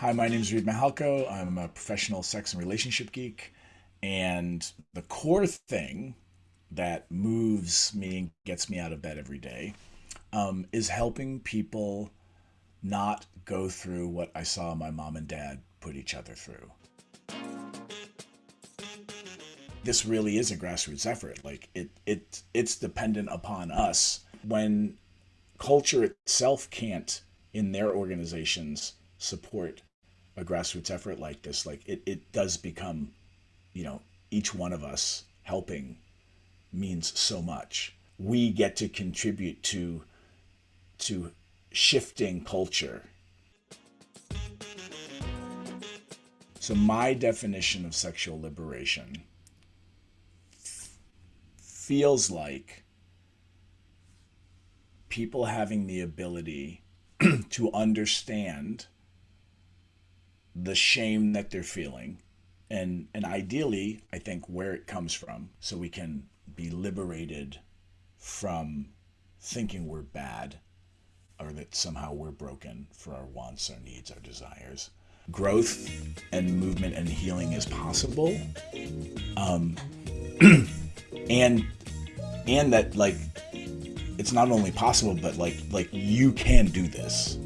Hi, my name is Reid Mihalko. I'm a professional sex and relationship geek. And the core thing that moves me and gets me out of bed every day um, is helping people not go through what I saw my mom and dad put each other through. This really is a grassroots effort. Like it, it, it's dependent upon us. When culture itself can't, in their organizations, support a grassroots effort like this, like it, it does become, you know, each one of us helping means so much. We get to contribute to to shifting culture. So my definition of sexual liberation feels like people having the ability to understand the shame that they're feeling. And and ideally i think where it comes from so we can be liberated from thinking we're bad or that somehow we're broken for our wants our needs our desires. Growth and movement and healing is possible. Um and and that like it's not only possible but like like you can do this